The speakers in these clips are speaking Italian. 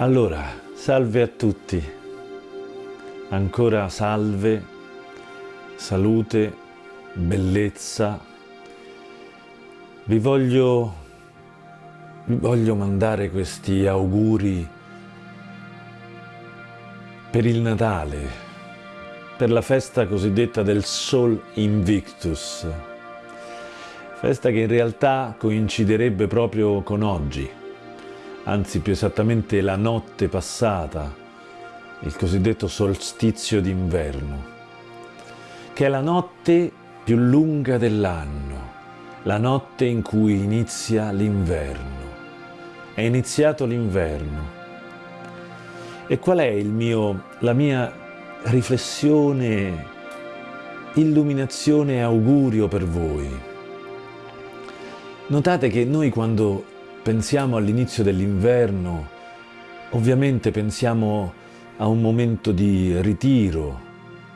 Allora, salve a tutti. Ancora salve, salute, bellezza. Vi voglio, vi voglio mandare questi auguri per il Natale, per la festa cosiddetta del Sol Invictus, festa che in realtà coinciderebbe proprio con oggi, anzi più esattamente la notte passata, il cosiddetto solstizio d'inverno, che è la notte più lunga dell'anno, la notte in cui inizia l'inverno. È iniziato l'inverno. E qual è mio, la mia riflessione, illuminazione e augurio per voi? Notate che noi quando pensiamo all'inizio dell'inverno, ovviamente pensiamo a un momento di ritiro,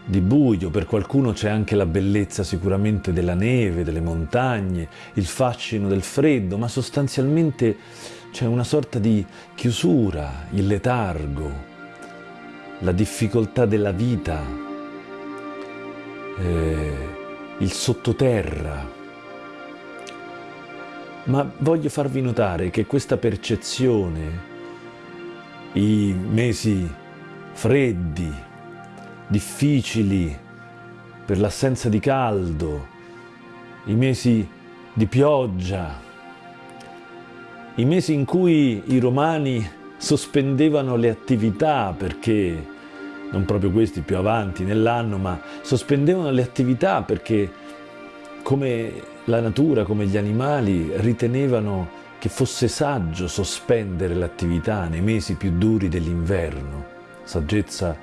di buio, per qualcuno c'è anche la bellezza sicuramente della neve, delle montagne, il fascino del freddo, ma sostanzialmente c'è una sorta di chiusura, il letargo, la difficoltà della vita, eh, il sottoterra. Ma voglio farvi notare che questa percezione, i mesi freddi, difficili per l'assenza di caldo, i mesi di pioggia, i mesi in cui i romani sospendevano le attività perché, non proprio questi più avanti nell'anno, ma sospendevano le attività perché come la natura, come gli animali, ritenevano che fosse saggio sospendere l'attività nei mesi più duri dell'inverno, saggezza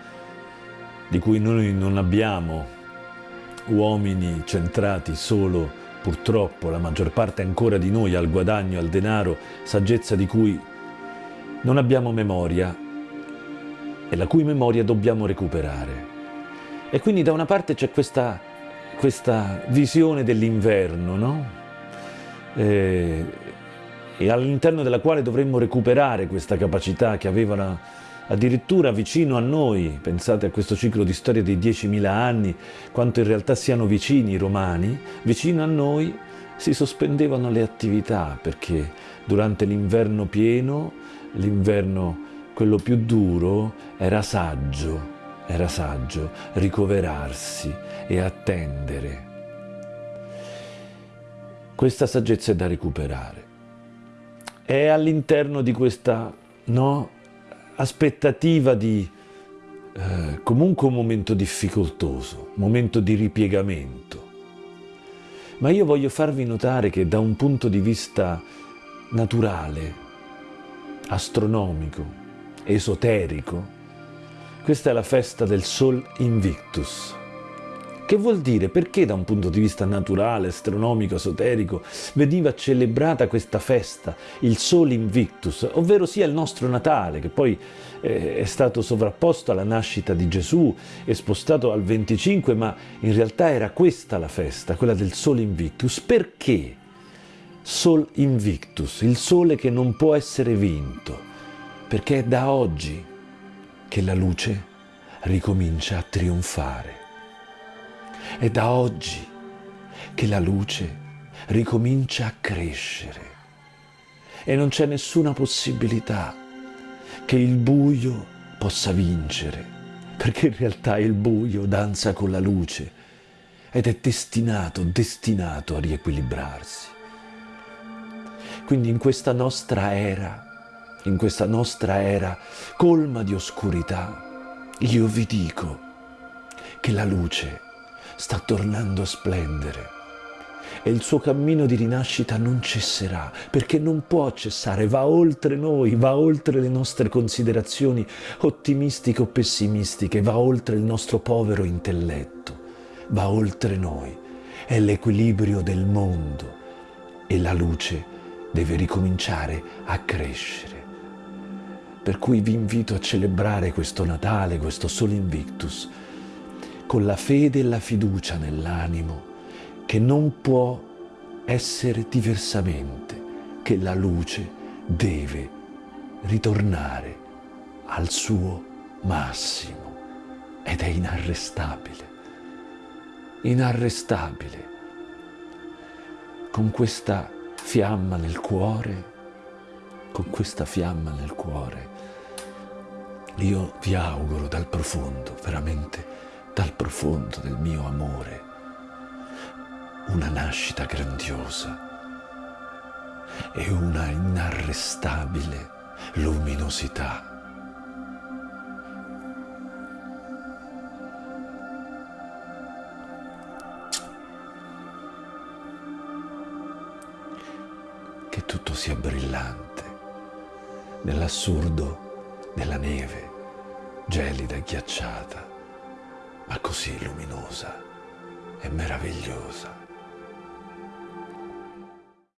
di cui noi non abbiamo uomini centrati solo purtroppo la maggior parte ancora di noi al guadagno, al denaro, saggezza di cui non abbiamo memoria e la cui memoria dobbiamo recuperare. E quindi da una parte c'è questa, questa visione dell'inverno, no? E, e all'interno della quale dovremmo recuperare questa capacità che avevano addirittura vicino a noi, pensate a questo ciclo di storia dei 10.000 anni, quanto in realtà siano vicini i romani, vicino a noi si sospendevano le attività perché durante l'inverno pieno, l'inverno quello più duro, era saggio, era saggio ricoverarsi e attendere. Questa saggezza è da recuperare. È all'interno di questa no, aspettativa di eh, comunque un momento difficoltoso, momento di ripiegamento. Ma io voglio farvi notare che da un punto di vista naturale, astronomico, esoterico, questa è la festa del Sol Invictus. Che vuol dire? Perché da un punto di vista naturale, astronomico, esoterico, veniva celebrata questa festa, il Sol Invictus, ovvero sia il nostro Natale, che poi eh, è stato sovrapposto alla nascita di Gesù e spostato al 25, ma in realtà era questa la festa, quella del Sol Invictus. Perché? Sol Invictus, il sole che non può essere vinto, perché è da oggi che la luce ricomincia a trionfare. È da oggi che la luce ricomincia a crescere e non c'è nessuna possibilità che il buio possa vincere, perché in realtà il buio danza con la luce ed è destinato, destinato a riequilibrarsi. Quindi in questa nostra era, in questa nostra era colma di oscurità, io vi dico che la luce sta tornando a splendere e il suo cammino di rinascita non cesserà, perché non può cessare, va oltre noi, va oltre le nostre considerazioni ottimistiche o pessimistiche, va oltre il nostro povero intelletto, va oltre noi, è l'equilibrio del mondo e la luce deve ricominciare a crescere. Per cui vi invito a celebrare questo Natale, questo Sol Invictus, con la fede e la fiducia nell'animo che non può essere diversamente, che la luce deve ritornare al suo massimo. Ed è inarrestabile, inarrestabile, con questa fiamma nel cuore, con questa fiamma nel cuore, io vi auguro dal profondo, veramente dal profondo del mio amore, una nascita grandiosa e una inarrestabile luminosità. Che tutto sia brillante nell'assurdo della neve, gelida e ghiacciata, ma così luminosa e meravigliosa.